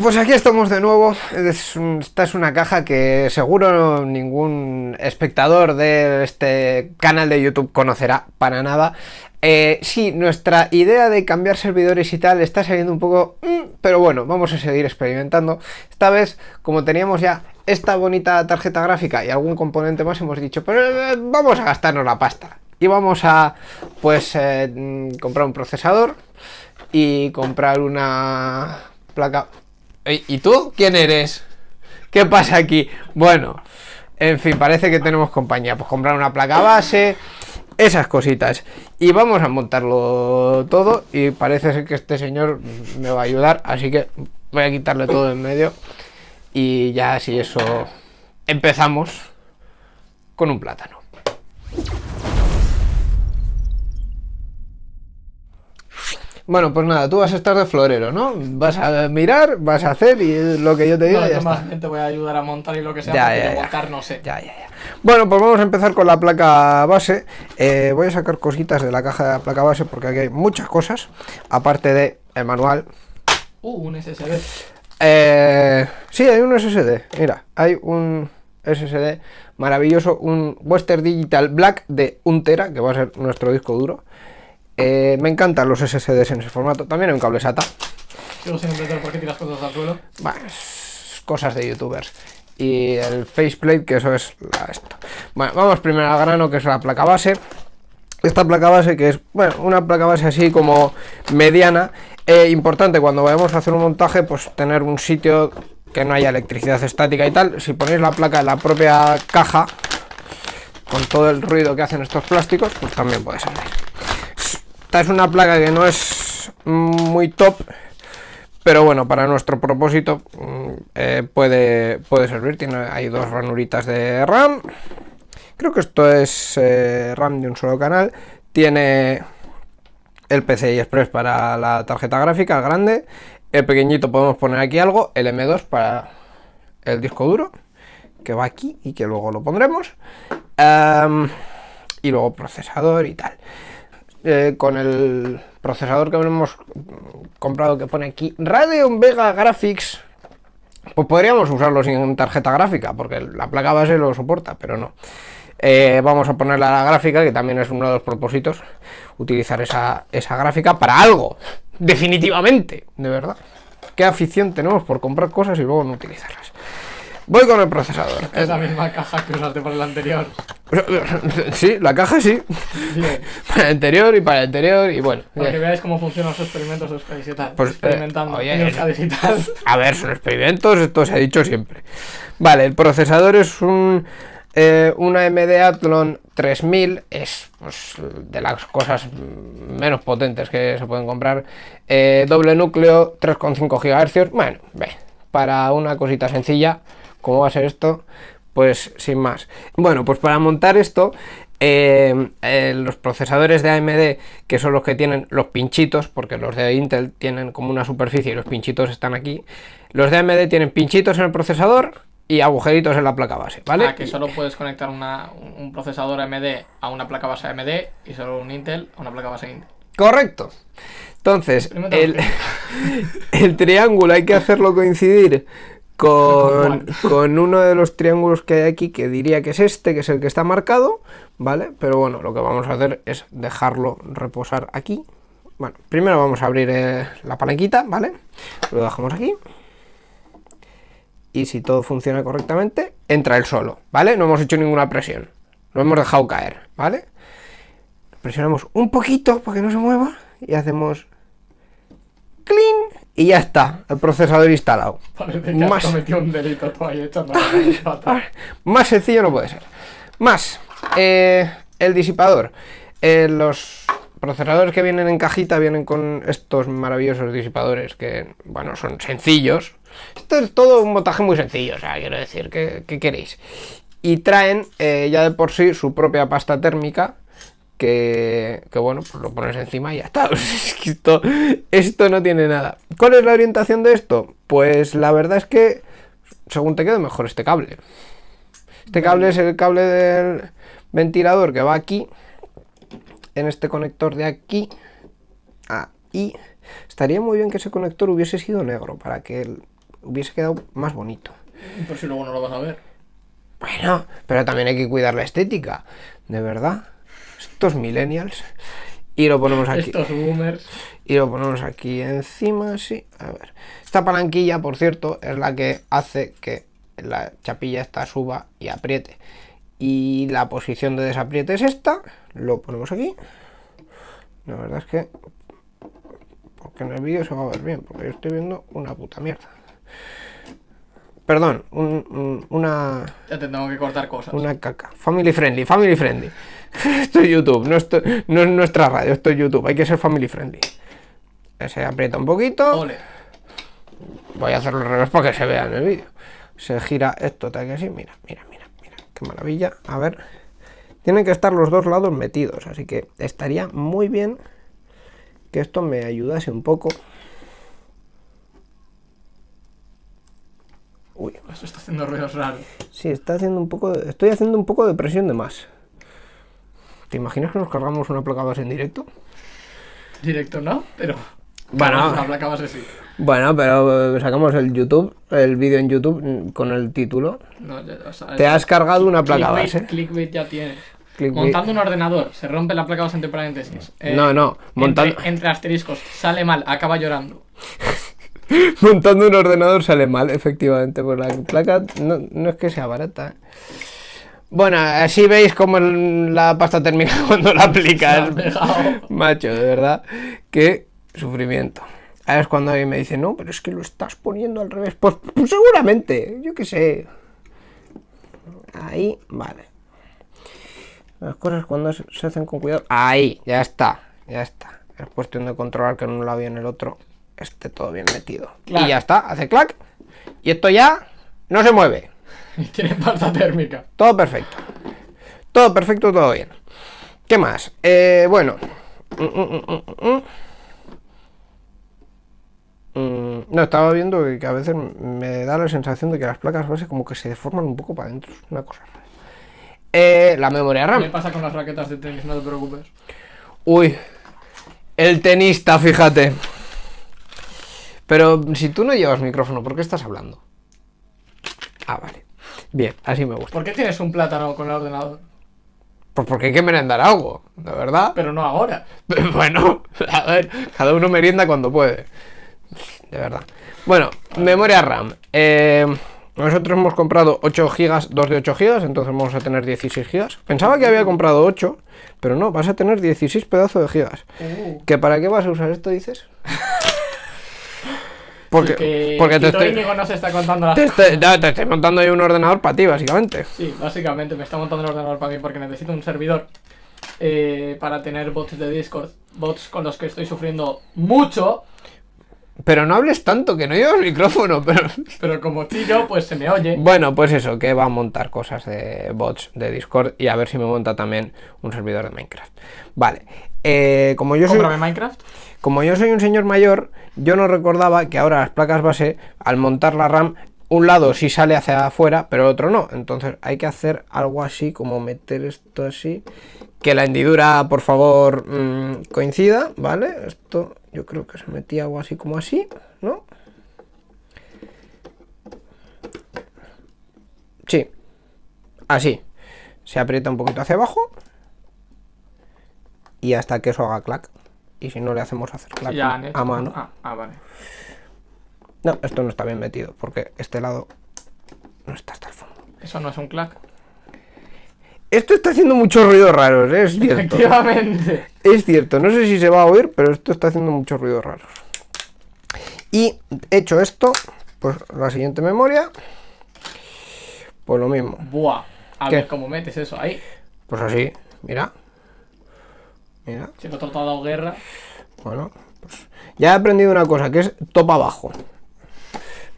Pues aquí estamos de nuevo. Esta es una caja que seguro ningún espectador de este canal de YouTube conocerá para nada. Eh, sí, nuestra idea de cambiar servidores y tal está saliendo un poco... mm, pero bueno, vamos a seguir experimentando. Esta vez, como teníamos ya esta bonita tarjeta gráfica y algún componente más, hemos dicho, pero eh, vamos a gastarnos la pasta. Y vamos a, pues, eh, mm, comprar un procesador y comprar una placa... ¿Y tú? ¿Quién eres? ¿Qué pasa aquí? Bueno, en fin, parece que tenemos compañía. Pues comprar una placa base, esas cositas. Y vamos a montarlo todo. Y parece ser que este señor me va a ayudar. Así que voy a quitarle todo en medio. Y ya si eso empezamos con un plátano. Bueno, pues nada, tú vas a estar de florero, ¿no? Vas a mirar, vas a hacer y lo que yo te diga No, ya está. más te voy a ayudar a montar y lo que sea, Ya, porque ya, de ya. montar no sé. Ya, ya, ya. Bueno, pues vamos a empezar con la placa base. Eh, voy a sacar cositas de la caja de la placa base porque aquí hay muchas cosas, aparte de el manual. Uh, un SSD. Eh, sí, hay un SSD. Mira, hay un SSD maravilloso, un Western Digital Black de 1 tera, que va a ser nuestro disco duro. Eh, me encantan los SSDs en ese formato. También hay un cable SATA. Sigo sin entender por qué tiras cosas al suelo. Bueno, cosas de youtubers. Y el faceplate, que eso es la- esto. Bueno, vamos primero al grano, que es la placa base. Esta placa base, que es, bueno, una placa base así como mediana. Eh, importante cuando vayamos a hacer un montaje, pues tener un sitio que no haya electricidad estática y tal. Si ponéis la placa en la propia caja, con todo el ruido que hacen estos plásticos, pues también puede servir. Esta es una placa que no es muy top, pero bueno, para nuestro propósito mm, eh, puede, puede servir. Tiene hay dos ranuritas de RAM. Creo que esto es eh, RAM de un solo canal. Tiene el PCI Express para la tarjeta gráfica, grande. El pequeñito podemos poner aquí algo. El M2 para el disco duro, que va aquí y que luego lo pondremos. Y luego procesador y tal. Eh, con el procesador que hemos comprado que pone aquí Radeon Vega Graphics. Pues podríamos usarlo sin tarjeta gráfica porque la placa base lo soporta pero no. Eh, vamos a ponerle la gráfica que también es uno de los propósitos utilizar esa, esa gráfica para algo definitivamente de verdad. Qué afición tenemos por comprar cosas y luego no utilizarlas voy con el procesador Es la misma caja que usaste para el anterior. sí la caja sí Bien. para el anterior y para el anterior y bueno Para que veáis cómo funcionan los experimentos de Euskadi y tal. Pues, eh, Experimentando oye, en tal. A ver, son experimentos, esto se ha dicho siempre. Vale, el procesador es un eh, una AMD Athlon 3000, es pues, de las cosas menos potentes que se pueden comprar. Eh, doble núcleo, 3,5 GHz. Bueno, ve, para una cosita sencilla, como va a ser esto, pues sin más. Bueno, pues para montar esto, eh, eh, los procesadores de AMD, que son los que tienen los pinchitos, porque los de Intel tienen como una superficie y los pinchitos están aquí. Los de AMD tienen pinchitos en el procesador y agujeritos en la placa base, ¿vale? Ah, que solo puedes conectar una, un procesador AMD a una placa base AMD y solo un Intel a una placa base Intel. Correcto. Entonces, el triángulo hay que hacerlo coincidir con, con uno de los triángulos que hay aquí, que diría que es este, que es el que está marcado, ¿vale? Pero bueno, lo que vamos a hacer es dejarlo reposar aquí. Bueno, primero vamos a abrir eh, la palanquita, ¿vale? Lo dejamos aquí. Y si todo funciona correctamente, entra él solo, ¿vale? No hemos hecho ninguna presión. Lo hemos dejado caer, ¿vale? Presionamos un poquito para que no se mueva y hacemos clean y ya está, el procesador instalado. Más. un delito ahí. Más sencillo no puede ser. Más, eh, el disipador. Eh, los procesadores que vienen en cajita vienen con estos maravillosos disipadores que, bueno, son sencillos. Esto es todo un montaje muy sencillo, o sea, quiero decir, ¿qué, qué queréis? Y traen eh, ya de por sí su propia pasta térmica que, que, bueno, pues lo pones encima y ya está. Es que esto, esto no tiene nada. ¿Cuál es la orientación de esto? Pues la verdad es que según te quede mejor este cable. Este cable es el cable del ventilador que va aquí, en este conector de aquí, ahí. Estaría muy bien que ese conector hubiese sido negro para que el hubiese quedado más bonito. Por si luego no lo vas a ver. Bueno, pero también hay que cuidar la estética, de verdad. Estos millennials. Y lo ponemos aquí. Estos boomers. Y lo ponemos aquí encima, sí. A ver. Esta palanquilla, por cierto, es la que hace que la chapilla esta suba y apriete. Y la posición de desapriete es esta. Lo ponemos aquí. La verdad es que... Porque en el vídeo se va a ver bien, porque yo estoy viendo una puta mierda. Perdón, un- un- una... Ya te tengo que cortar cosas. Una caca. Family friendly, family friendly. Esto es YouTube, no, esto, no es nuestra radio, esto es YouTube. Hay que ser family friendly. Se aprieta un poquito. Ole. Voy a hacerlo al revés para que se vea en el vídeo. Se gira esto, tal que así. Mira, mira, mira, mira. Qué maravilla. A ver. Tienen que estar los dos lados metidos. Así que estaría muy bien que esto me ayudase un poco. Uy, Esto está haciendo ruidos raros. Sí, está haciendo un poco de- estoy haciendo un poco de presión de más. ¿Te imaginas que nos cargamos una placa base en directo? Directo no, pero. Bueno. Una placa base sí. Bueno, pero eh, sacamos el YouTube, el vídeo en YouTube mm, con el título. No, ya- o sea, Te has cargado una placa clickbait, base. clickbait ya tienes. Clickbait. Montando un ordenador, se rompe la placa base entre paréntesis. Eh, No, no, montando- Entre, entre asteriscos, sale mal, acaba llorando. Montando un ordenador sale mal, efectivamente, pues la placa no, no es que sea barata. ¿eh? Bueno, así veis como la pasta térmica cuando la aplicas. Macho, de verdad, qué sufrimiento. Ahora es cuando alguien me dice, no, pero es que lo estás poniendo al revés. Pues, pues seguramente, yo qué sé. Ahí, vale. Las cosas cuando se hacen con cuidado. Ahí, ya está, ya está. Es cuestión de controlar que en un lado y en el otro esté todo bien metido. Y ya está, hace clac. Y esto ya no se mueve. Y tiene pasta térmica. Todo perfecto. Todo perfecto, todo bien. ¿Qué más? Eh, bueno. Mm, mm, mm, No, estaba viendo que, a veces me da la sensación de que las placas base como que se deforman un poco para adentro. Una cosa rara. Eh, la memoria ¿Qué RAM. pasa con las raquetas de tenis? No te preocupes. Uy, el tenista, fíjate. Pero si tú no llevas micrófono, ¿por qué estás hablando? Ah, vale. Bien, así me gusta. ¿Por qué tienes un plátano con el ordenador? Pues porque hay que merendar algo, de verdad. Pero no ahora. Bueno, a ver, cada uno merienda cuando puede. De verdad. Bueno, memoria RAM. Eh, nosotros hemos comprado 8 GB, 2 de 8 GB, entonces vamos a tener 16 GB. Pensaba que había comprado 8, pero no, vas a tener 16 pedazos de gigas. Uh, ¿Que para qué vas a usar esto, dices? Porque, que porque te estoy, nos está contando las te, estoy, te estoy montando ahí un ordenador para ti, básicamente. Sí, básicamente me está montando el ordenador para mí porque necesito un servidor eh, para tener bots de Discord. Bots con los que estoy sufriendo mucho, Pero no hables tanto, que no llevas micrófono, pero... pero como tiro, pues se me oye. Bueno, pues eso, que va a montar cosas de bots de Discord y a ver si me monta también un servidor de Minecraft. Vale, eh, como, yo soy, Minecraft. Como yo soy un señor mayor, yo no recordaba que ahora las placas base, al montar la RAM, un lado sí sale hacia afuera, pero el otro no. Entonces hay que hacer algo así, como meter esto así. Que la hendidura, por favor, mm, coincida, ¿vale? Esto yo creo que se metía algo así como así, ¿no? Sí, así. Se aprieta un poquito hacia abajo. Y hasta que eso haga clac. Y si no le hacemos hacer clac Ya a mano. Ah, ah, vale. No, esto no está bien metido, porque este lado no está hasta el fondo. Eso no es un clack. Esto está haciendo muchos ruidos raros, ¿eh? es cierto. Efectivamente. Es cierto, no sé si se va a oír, pero esto está haciendo muchos ruidos raros. Y hecho esto, pues la siguiente memoria, pues lo mismo. Buah. A ¿Qué? ver cómo metes eso ahí. Pues así, mira. Mira, Si otro te ha dado guerra. bueno, pues ya he aprendido una cosa, que es top abajo.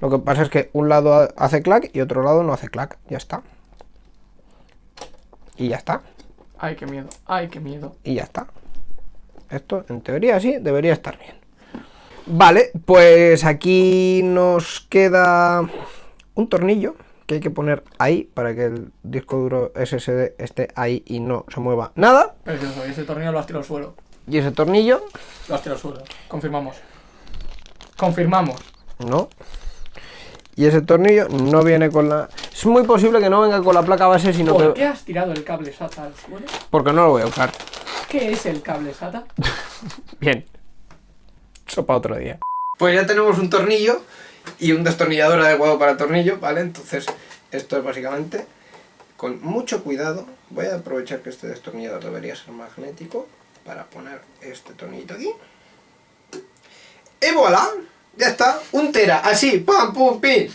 Lo que pasa es que un lado ha- hace clac y otro lado no hace clac, ya está. Y ya está. Ay, qué miedo. Ay, qué miedo. y ya está. Esto, en teoría, sí, debería estar bien. Vale, pues aquí nos queda un tornillo que hay que poner ahí para que el disco duro SSD esté ahí y no se mueva nada. Precioso. Y ese tornillo lo has tirado al suelo. Y ese tornillo, Lo has tirado al suelo. Confirmamos. Confirmamos. no. Y ese tornillo no viene con la... Es muy posible que no venga con la placa base, sino ¿Por que... qué has tirado el cable SATA al suelo? Porque no lo voy a usar. ¿Qué es el cable SATA? Bien. Eso para otro día. Pues ya tenemos un tornillo y un destornillador adecuado para tornillo, ¿vale? Entonces, esto es básicamente, con mucho cuidado, voy a aprovechar que este destornillador debería ser magnético para poner este tornillito aquí. Y voilà, ya está, un tera, así, pam, pum, pin.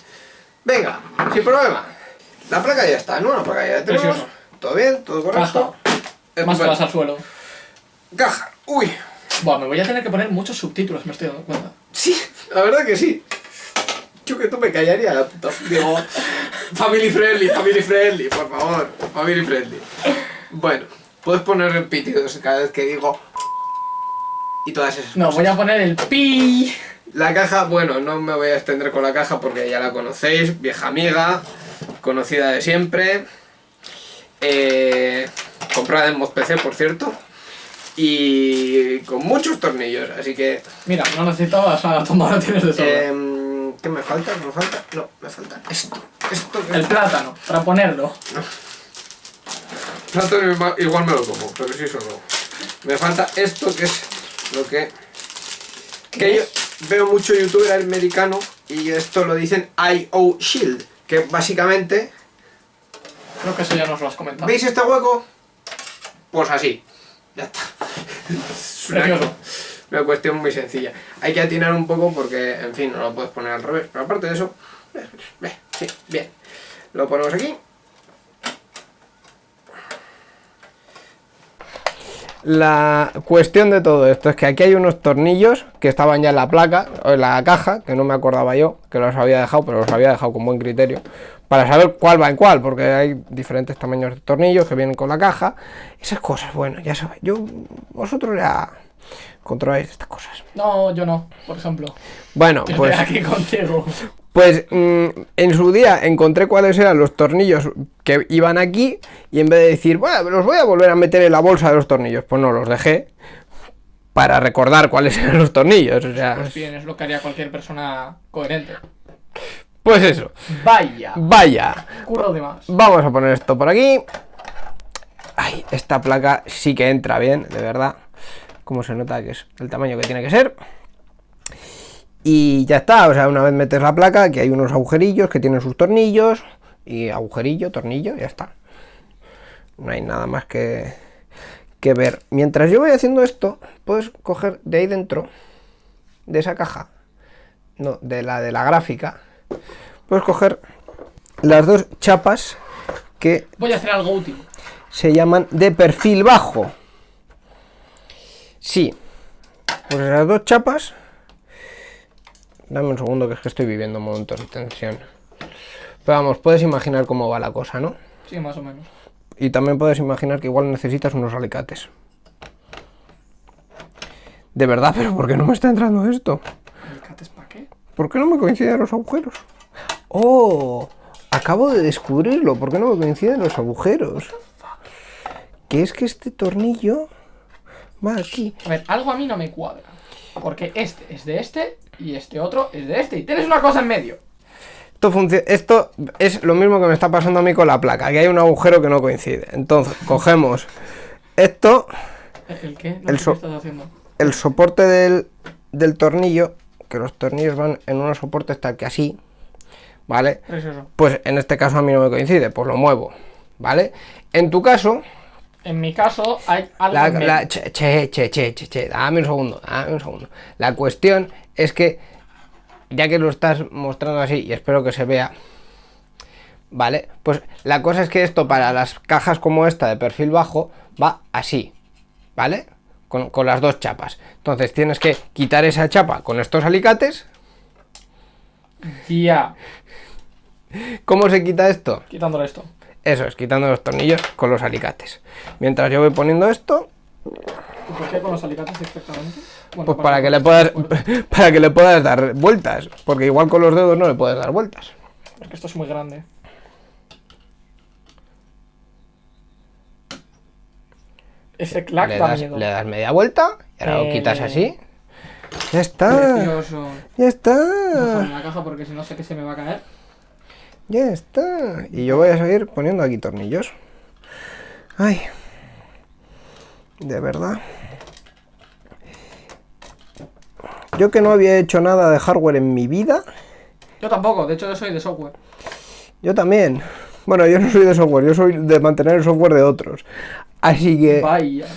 Venga, sin problema. La placa ya está, ¿no? La placa ya la tenemos. Precioso. Todo bien, todo correcto. Caja. Más vas al suelo. Caja, uy, Buah, me voy a tener que poner muchos subtítulos, me estoy dando cuenta. Sí, la verdad que sí. Yo que tú me callaría la puta. Digo, family friendly, family friendly, por favor, family friendly. Bueno, puedes poner repetidos cada vez que digo. Y todas esas No, cosas. voy a poner el pi. La caja, bueno, no me voy a extender con la caja porque ya la conocéis, vieja amiga, conocida de siempre. Eh, comprada en ModPC, por cierto. Y con muchos tornillos, así que Mira, no necesitabas a tomar, tienes de sobra. Em, ¿Qué me falta? ¿Me falta? No, me falta esto. Esto que el plátano, para ponerlo. Plátano igual- me lo como, pero sí solo. Me falta esto que es lo que... Que yo veo mucho youtuber americano y esto lo dicen IO Shield, que básicamente... Creo que eso ya nos lo has comentado. ¿Veis este hueco? Pues así. Ya está. Precioso. Una cuestión muy sencilla. Hay que atinar un poco porque, en fin, no lo puedes poner al revés. Pero aparte de eso, ve, ve, sí, bien. Lo ponemos aquí. La cuestión de todo esto es que aquí hay unos tornillos que estaban ya en la placa, o en la caja, que no me acordaba yo, que los había dejado, pero los había dejado con buen criterio, para saber cuál va en cuál, porque hay diferentes tamaños de tornillos que vienen con la caja, esas cosas, bueno, ya sabéis, yo, vosotros ya controláis estas cosas. No, yo no, por ejemplo. Bueno, Yo pues... aquí contigo. Pues mm, en su día encontré cuáles eran los tornillos que iban aquí y en vez de decir, bueno, los voy a volver a meter en la bolsa de los tornillos, pues no, los dejé para recordar cuáles eran los tornillos. O sea, Pues bien, es lo que haría cualquier persona coherente. pues eso. Vaya. Vaya, Curro de más. vamos a poner esto por aquí. Ay, esta placa sí que entra bien, de verdad. Como se nota que es el tamaño que tiene que ser. Y ya está, o sea, una vez metes la placa, aquí hay unos agujerillos que tienen sus tornillos. Y agujerillo, tornillo, ya está. No hay nada más que, que ver. Mientras yo voy haciendo esto, puedes coger de ahí dentro, de esa caja, no, de la de la gráfica, puedes coger las dos chapas que Voy a hacer algo útil. se llaman de perfil bajo. Sí. Pues esas dos chapas. Dame un segundo que es que estoy viviendo momentos de tensión. Pero vamos, puedes imaginar cómo va la cosa, ¿no? Sí, más o menos. Y también puedes imaginar que igual necesitas unos alicates. De verdad, pero ¿por qué no me está entrando esto? ¿Alicates para qué? ¿Por qué no me coinciden los agujeros? ¡Oh! Acabo de descubrirlo. ¿Por qué no me coinciden los agujeros? Que es que este tornillo va aquí. A ver, algo a mí no me cuadra. Porque este es de este y este otro es de este. Y tienes una cosa en medio. Esto, esto es lo mismo que me está pasando a mí con la placa. Que hay un agujero que no coincide. Entonces, cogemos esto, ¿El qué? No El sé so- qué estás haciendo. el soporte del, del tornillo, que los tornillos van en unos soportes tal que así, ¿vale? Precioso. Pues en este caso a mí no me coincide, pues lo muevo, ¿vale? En tu caso, En mi caso hay algo La, la- che, che, che, che, che, che, dame un segundo, dame un segundo. La cuestión es que, ya que lo estás mostrando así, y espero que se vea, ¿vale? Pues la cosa es que esto para las cajas como esta de perfil bajo va así, ¿vale? Con, con las dos chapas. Entonces tienes que quitar esa chapa con estos alicates. Ya. ¿Cómo se quita esto? Quitándole esto. Eso es, quitando los tornillos con los alicates. Mientras yo voy poniendo esto, ¿Y por qué con los alicates exactamente? Bueno, Pues para que le puedas para que le puedas dar vueltas, porque igual con los dedos no le puedes dar vueltas. Es que esto es muy grande. Ese clack Le da das, miedo. le das media vuelta y ahora lo quitas Eh. así. Ya está. Precioso. Ya está. la caja porque si no sé que se me va a caer. Ya está. Y yo voy a seguir poniendo aquí tornillos. Ay. De verdad. Yo que no había hecho nada de hardware en mi vida. Yo tampoco, de hecho yo soy de software. Yo también. Bueno, yo no soy de software, yo soy de mantener el software de otros. Así que... Vaya.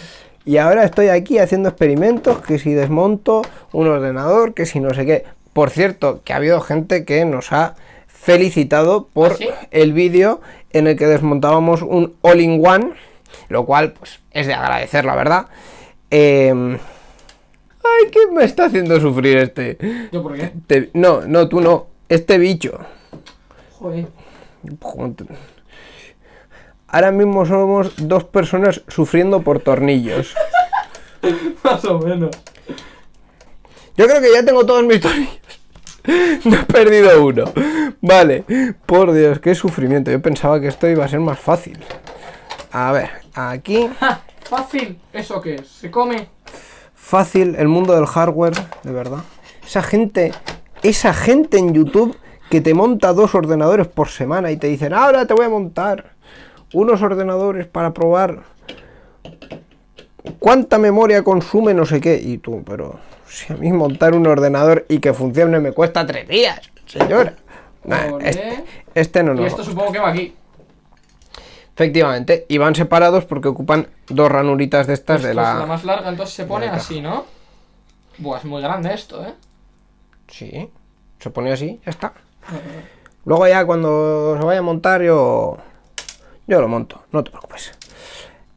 Y ahora estoy aquí haciendo experimentos, que si desmonto un ordenador, que si no sé qué. Por cierto, que ha habido gente que nos ha felicitado por ¿Ah, sí? el vídeo en el que desmontábamos un all-in-one, lo cual pues es de agradecer, la verdad. Em, Ay, ¿qué me está haciendo sufrir este? ¿Yo por qué? Te- No, no, tú no. Este bicho. Joder. Ahora mismo somos dos personas sufriendo por tornillos. Más o menos. Yo creo que ya tengo todos mis tornillos. No he perdido uno. Vale. Por Dios, qué sufrimiento. Yo pensaba que esto iba a ser más fácil. A ver, aquí. ¡Ja! Fácil. ¿Eso qué es? ¿Se come? Fácil el mundo del hardware, de verdad. Esa gente, esa gente en YouTube que te monta dos ordenadores por semana y te dicen, ahora te voy a montar unos ordenadores para probar cuánta memoria consume no sé qué. Y tú, pero si a mí montar un ordenador y que funcione me cuesta tres días, señora. Nah, este, este no, Y no. esto supongo que va aquí. Efectivamente, y van separados porque ocupan dos ranuritas de estas Esto de es la... la más larga, entonces se pone así, ¿no? Buah, es muy grande esto, ¿eh? Sí, se pone así, ya está. Luego ya cuando se vaya a montar yo... Yo lo monto, no te preocupes.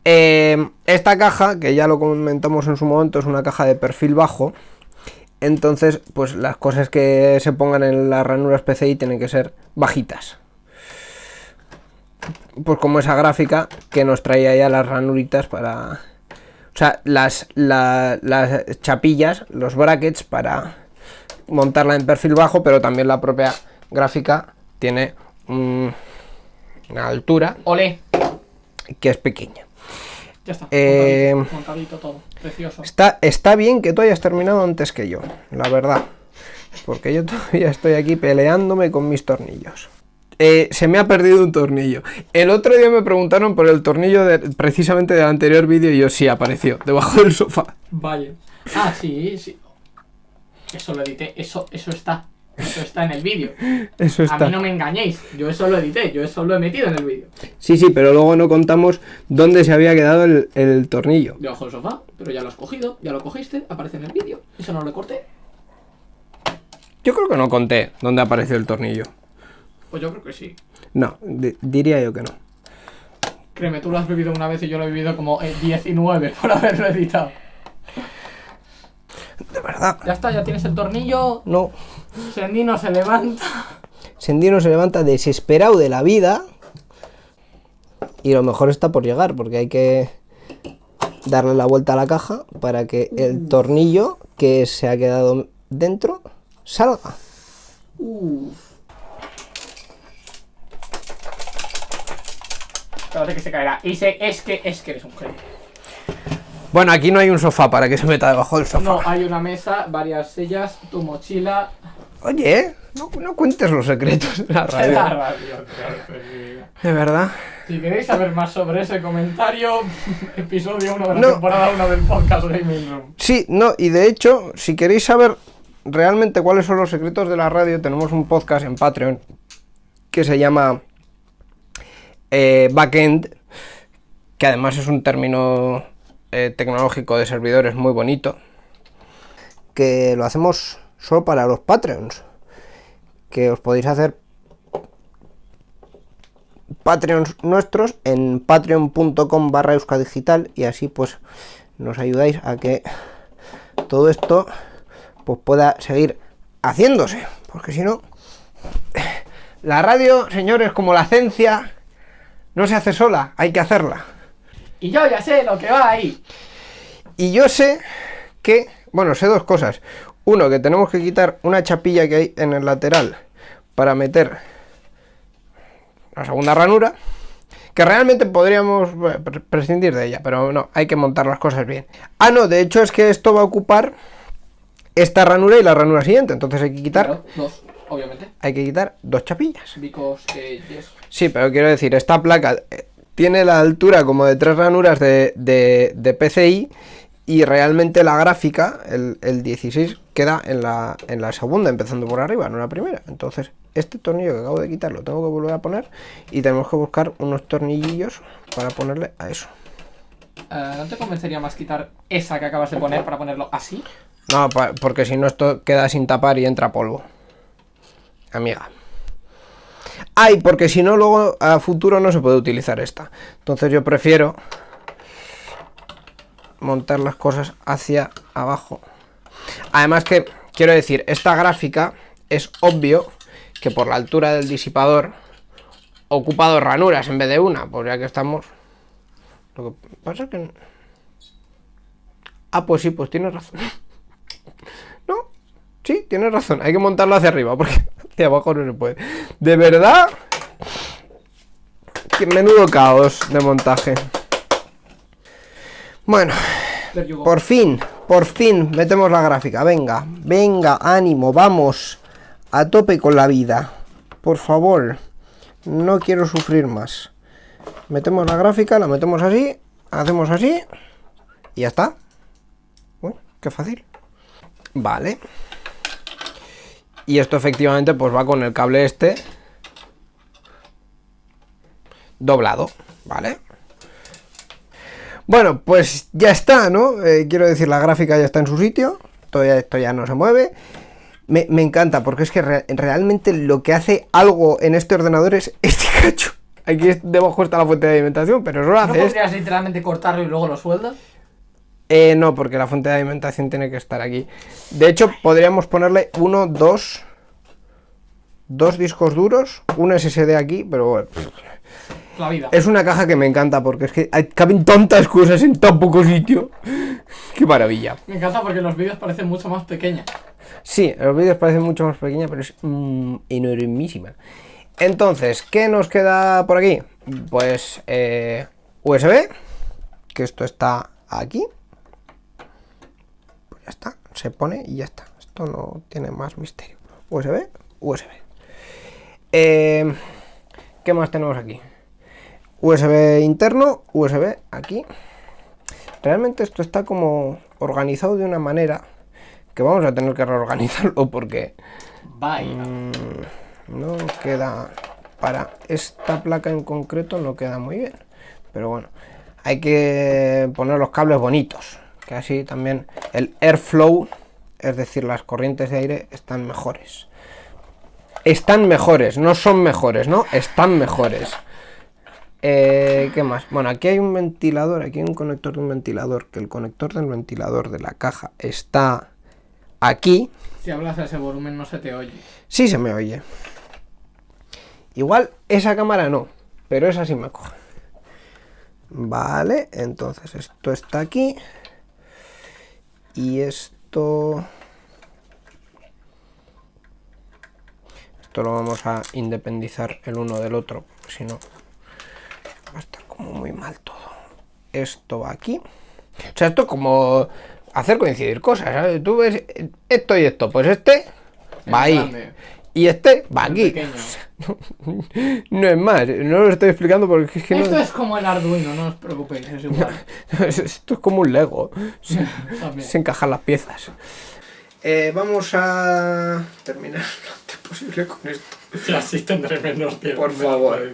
Eh, esta caja, que ya lo comentamos en su momento, es una caja de perfil bajo. Entonces, pues las cosas que se pongan en las ranuras PCI tienen que ser bajitas. Pues como esa gráfica que nos traía ya las ranuritas para... O sea, las, la- las chapillas, los brackets para montarla en perfil bajo, pero también la propia gráfica tiene un- una altura Ole. que es pequeña. Ya está. Eh, montadito, montadito todo. Precioso. Está, está bien que tú hayas terminado antes que yo, la verdad. Porque yo todavía estoy aquí peleándome con mis tornillos. Eh, se me ha perdido un tornillo. El otro día me preguntaron por el tornillo de- precisamente del anterior vídeo y yo sí apareció, debajo del sofá. Vaya. Ah, sí, sí. Eso lo edité. Eso, eso está. Eso está en el vídeo. Eso A está. mí no me engañéis. Yo eso lo edité. Yo eso lo he metido en el vídeo. Sí, sí, pero luego no contamos dónde se había quedado el, el tornillo. Debajo del sofá. Pero ya lo has cogido. Ya lo cogiste. Aparece en el vídeo. Eso no lo corté. Yo creo que no conté dónde apareció el tornillo. Pues yo creo que sí. No, di- diría yo que no. Créeme, tú lo has vivido una vez y yo lo he vivido como eh, 19 por haberlo editado. De verdad. Ya está, ya tienes el tornillo. No. Sendino se levanta. Sendino se levanta desesperado de la vida. Y lo mejor está por llegar, porque hay que darle la vuelta a la caja para que el tornillo que se ha quedado dentro salga. Espérate que se caerá. Y se, es que es que eres un genio. Bueno, aquí no hay un sofá para que se meta debajo del sofá. No, hay una mesa, varias sillas, tu mochila. Oye, no, no cuentes los secretos de la La radio. radio, claro. De verdad. Si queréis saber más sobre ese comentario, episodio 1 de la No. temporada 1 del podcast Gaming Room. Sí, no, y de hecho, si queréis saber realmente cuáles son los secretos de la radio, tenemos un podcast en Patreon que se llama eh, Backend, que además es un término eh, tecnológico de servidores muy bonito, que lo hacemos solo para los Patreons, que os podéis hacer Patreons nuestros en patreon.com barra euskadigital y así pues nos ayudáis a que todo esto pues pueda seguir haciéndose porque si no la radio señores como la ciencia no se hace sola hay que hacerla Y yo ya sé lo que va ahí. y yo sé que bueno sé dos cosas uno que tenemos que quitar una chapilla que hay en el lateral para meter la segunda ranura que realmente podríamos eh, pre- prescindir de ella, pero no, hay que montar las cosas bien. Ah, no, de hecho es que esto va a ocupar esta ranura y la ranura siguiente. Entonces hay que quitar, Claro, dos, obviamente. hay que quitar dos chapillas. Because, eh, yes. Sí, pero quiero decir, esta placa eh, tiene la altura como de tres ranuras de, de, de PCI y realmente la gráfica, el, el 16, queda en la, en la segunda, empezando por arriba, no en la primera. Entonces, este tornillo que acabo de quitar lo tengo que volver a poner y tenemos que buscar unos tornillillos para ponerle a eso. Eh, ¿No te convencería más quitar esa que acabas de poner para ponerlo así? No, porque si no esto queda sin tapar y entra polvo. Amiga. Ay, porque si no luego a futuro no se puede utilizar esta. Entonces yo prefiero montar las cosas hacia abajo. Además que, quiero decir, esta gráfica es obvio que por la altura del disipador ocupa dos ranuras en vez de una, pues ya que estamos... Lo que pasa es que... Ah, pues sí, pues tienes razón. Sí, tienes razón. Hay que montarlo hacia arriba porque hacia abajo no se puede. De verdad, que menudo caos de montaje. Bueno, por fin, por fin metemos la gráfica. Venga, venga, ánimo, vamos a tope con la vida. Por favor, no quiero sufrir más. Metemos la gráfica, la metemos así, hacemos así y ya está. Uy, qué fácil. Vale. Y esto efectivamente pues va con el cable este doblado, ¿vale? Bueno, pues ya está, ¿no? Eh, quiero decir, la gráfica ya está en su sitio. Todavía esto ya no se mueve. Me, me encanta porque es que re- realmente lo que hace algo en este ordenador es este cacho. Aquí debajo está la fuente de alimentación, pero eso lo ¿No hace esto. podrías literalmente cortarlo y luego lo sueldas? Eh, no, porque la fuente de alimentación tiene que estar aquí. De hecho, podríamos ponerle uno, dos, dos discos duros, un SSD aquí, pero bueno. La vida. Es una caja que me encanta porque es que hay- caben tantas cosas en tan poco sitio. Qué maravilla. Me encanta porque los vídeos parecen mucho más pequeñas. Sí, los vídeos parecen mucho más pequeña, pero es mm, enormísima. Entonces, ¿qué nos queda por aquí? Pues eh, USB, que esto está aquí. Ya está, se pone y ya está. Esto no tiene más misterio. USB, USB. Eh, ¿Qué más tenemos aquí? USB interno, USB aquí. Realmente esto está como organizado de una manera que vamos a tener que reorganizarlo porque Bye. no queda para esta placa en concreto no queda muy bien pero bueno hay que poner los cables bonitos que así también el airflow es decir las corrientes de aire están mejores están mejores no son mejores no están mejores Eh, ¿Qué más? Bueno, aquí hay un ventilador, aquí hay un conector de un ventilador, que el conector del ventilador de la caja está aquí, Si hablas a ese volumen no se te oye. Sí se me oye. Igual esa cámara no, pero esa sí me coge. Vale, entonces esto está aquí. Y esto... Esto lo vamos a independizar el uno del otro, si no va a estar como muy mal todo. Esto va aquí. O sea, esto es como hacer coincidir cosas, ¿sabes? Tú ves esto y esto, pues este va ahí. Y este va aquí. No es más, no lo estoy explicando porque es que no- Esto es como el Arduino, no os preocupéis, es igual. esto es como un Lego. Se, se encajan las piezas. Eh, vamos a terminar lo antes posible con esto. Y así tendré menos tiempo. Por favor.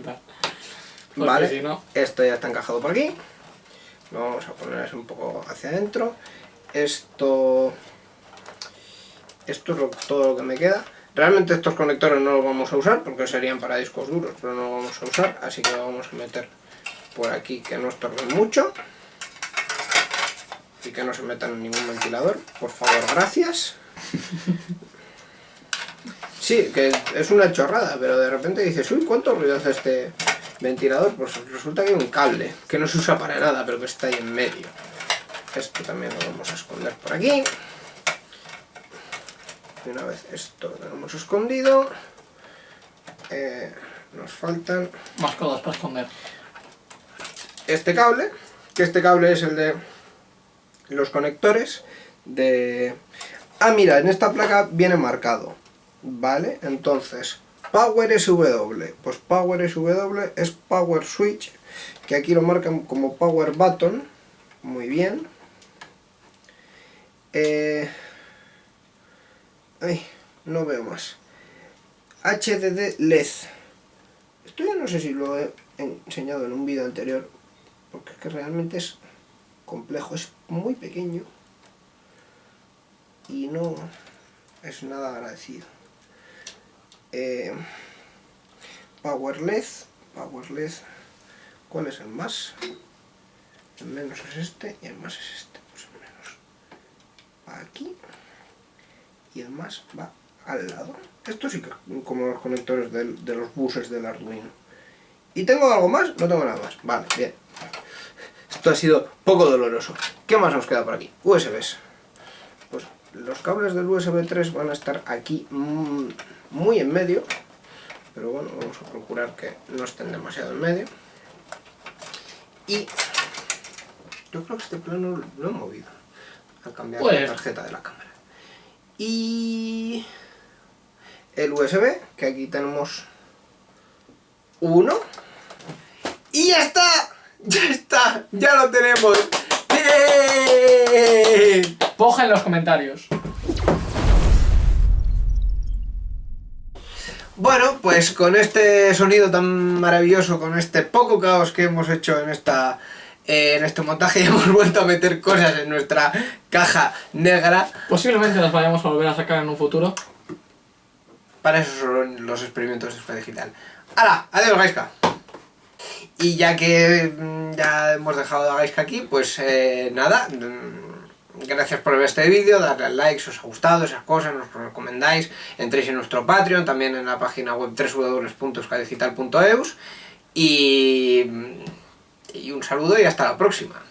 Vale, si no- esto ya está encajado por aquí. Lo vamos a poner así un poco hacia adentro. Esto. Esto es todo lo que me queda. Realmente estos conectores no los vamos a usar porque serían para discos duros, pero no los vamos a usar, así que lo vamos a meter por aquí que no estorben mucho. Y que no se metan en ningún ventilador, por favor, gracias. Sí, que es una chorrada, pero de repente dices, uy, ¿cuánto ruido hace este ventilador? Pues resulta que hay un cable que no se usa para nada, pero que está ahí en medio. Esto también lo vamos a esconder por aquí. Y una vez esto lo tenemos escondido, eh, nos faltan Más cosas para esconder. este cable, que este cable es el de los conectores de... Ah, mira, en esta placa viene marcado. ¿Vale? Entonces, Power SW. Pues Power SW es Power Switch, que aquí lo marcan como Power Button. Muy bien. Eh... No veo más. HDD LED. Esto ya no sé si lo he enseñado en un vídeo anterior, porque es que realmente es complejo, es muy pequeño y no es nada agradecido. Eh, power LED, Power LED, ¿cuál es el más? El menos es este y el más es este, pues menos aquí y el más va al lado. Esto sí que como los conectores de, de los buses del Arduino. ¿Y tengo algo más? No tengo nada más. Vale, bien. Esto ha sido poco doloroso. ¿Qué más nos queda por aquí? USBs. Pues los cables del USB 3 van a estar aquí mm, muy en medio. Pero bueno, vamos a procurar que no estén demasiado en medio. Y yo creo que este plano lo he movido. Al cambiar Pues- la tarjeta de la cámara. Y el USB, que aquí tenemos uno. Y ya está, ya está, ya lo tenemos. ¡Bien! Poja en los comentarios. Bueno, pues con este sonido tan maravilloso, con este poco caos que hemos hecho en esta eh, en este montaje, hemos vuelto a meter cosas en nuestra caja negra. Posiblemente las vayamos a volver a sacar en un futuro. Para eso son los experimentos de Digital. ¡Hala! ¡Adiós, Gaiska! Y ya que mm, ya hemos dejado a Gaiska aquí, pues eh, nada. mm, Gracias por ver este vídeo, darle al like si os ha gustado, esas cosas, nos lo recomendáis. Entréis en nuestro Patreon, también en la página web www.euskadigital.eus. Y, y un saludo y hasta la próxima.